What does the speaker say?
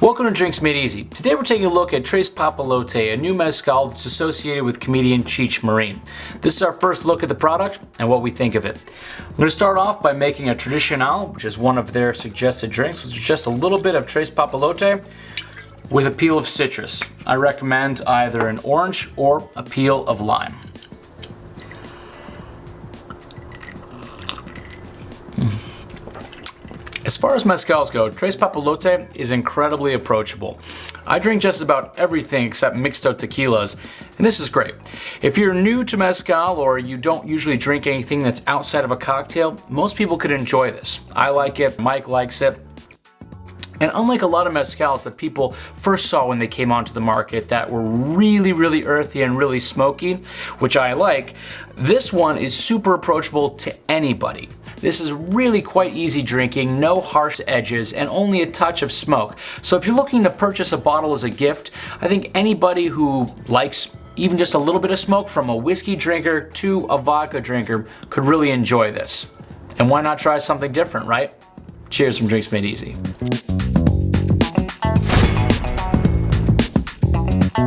Welcome to Drinks Made Easy. Today we're taking a look at Tres Papalote, a new mezcal that's associated with comedian Cheech Marin. This is our first look at the product and what we think of it. I'm going to start off by making a Tradicional, which is one of their suggested drinks, which is just a little bit of Tres Papalote with a peel of citrus. I recommend either an orange or a peel of lime. As far as mezcals go, Tres Papalote is incredibly approachable. I drink just about everything except mixto tequilas, and this is great. If you're new to mezcal or you don't usually drink anything that's outside of a cocktail, most people could enjoy this. I like it, Mike likes it, and unlike a lot of mezcals that people first saw when they came onto the market that were really, really earthy and really smoky, which I like, this one is super approachable to anybody. This is really quite easy drinking, no harsh edges, and only a touch of smoke. So if you're looking to purchase a bottle as a gift, I think anybody who likes even just a little bit of smoke from a whiskey drinker to a vodka drinker could really enjoy this. And why not try something different, right? Cheers from Drinks Made Easy.